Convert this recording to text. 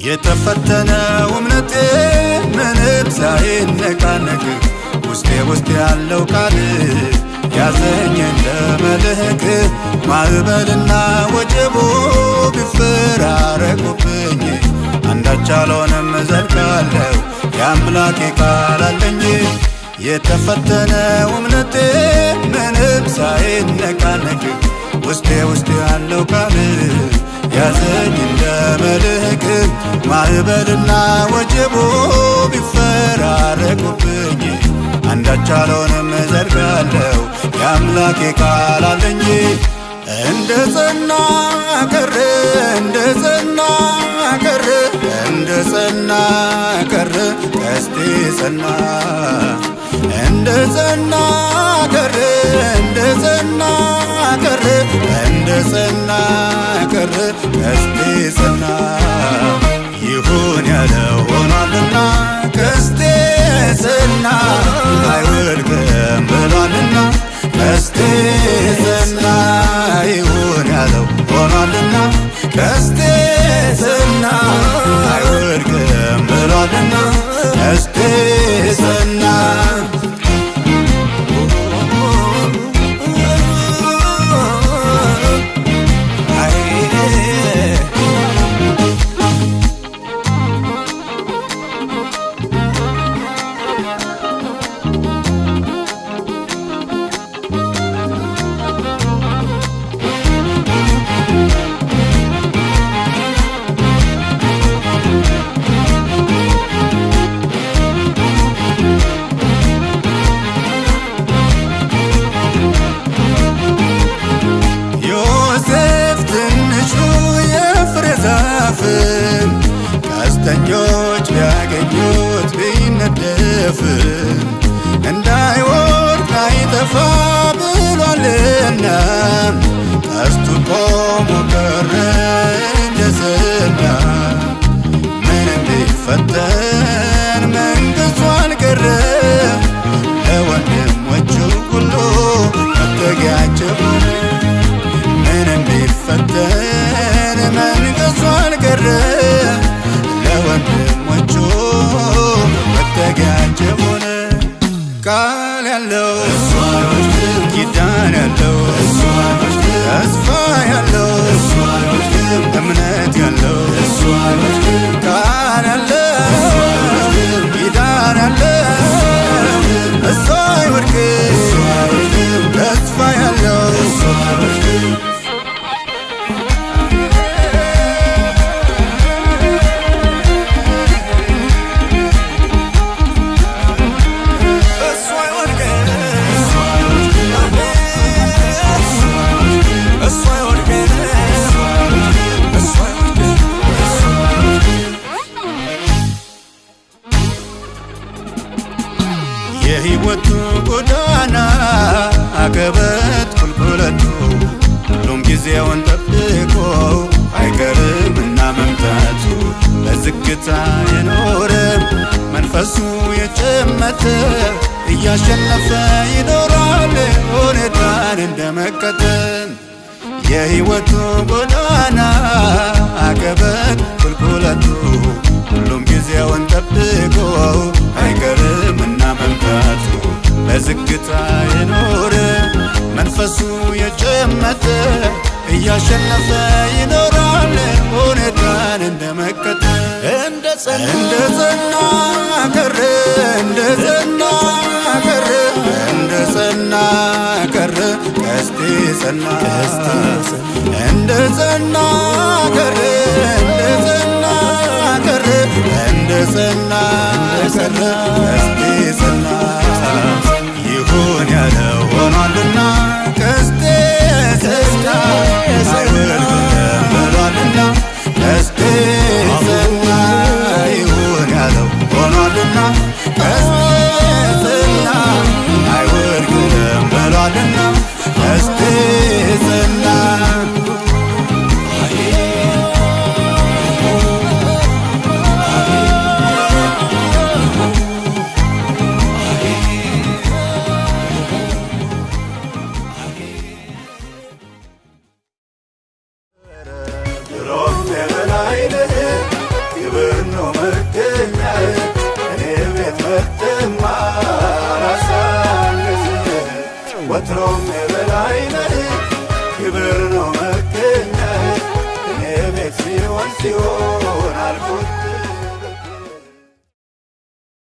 የተፈተነው እምነቴ ምንም ሳይነቃነቅ ውስጤ ውስጥ ያለው ቃል ያዘኝ እንደ መልህቅ ማዕበልና ወጀቡ ቢፈራረቁብኝ አንዳች አልሆንም እዘልቃለሁ የአምላኬ ቃል አለኝ። የተፈተነው እምነቴ ምንም ሳይነቃነቅ ውስጤ ውስጥ ያለው ቃል ያዘኝ እንደ መልህቅ ማዕበልና ወጀቡ ቢፈራረቁብኝ አንዳች አልሆንም እዘልቃለሁ የአምላኬ ቃል አለኝ። እንደ ጸና ቀረ እንደ ጸና ቀረ እንደ ጸና ቀረ ቀስቴ ጸና እንደ ጸና ቀረ እንደ ጸና ቀረ እንደ ጸና ቢነደፍን እንዳይወድቅ አይጠፋ ብሏልና ቀስቱ ቆሞ ቀረ እንደ ዝና። ምንም ቢፈተን መንግሥቱ አልቀረ ጊዜውን ጠብቆ አይቀርምና መምጣቱ በዝግታ የኖረ መንፈሱ የጨመተ እያሸነፈ ይኖራል ሁኔታን እንደመከተል የሕይወቱ ጎዳና አቀበት ቁልቁለቱ ሁሉም ጊዜውን ጠብቆ አይቀርምና መምጣቱ በዝግታ የኖረ መንፈሱ የጨመተ እያሸነፈ ይኖራል ሁኔታን እንደመከተል እንደ ጸና ቀረ እንደ ጸና ቀረ እንደ ጸና ቀረ ቀስቴ ጸና። እንደ ጸና ወትሮም የበላይነህ ክብር ነው መገኘት እኔ ቤት ሲሆን ሲሆን አልኩት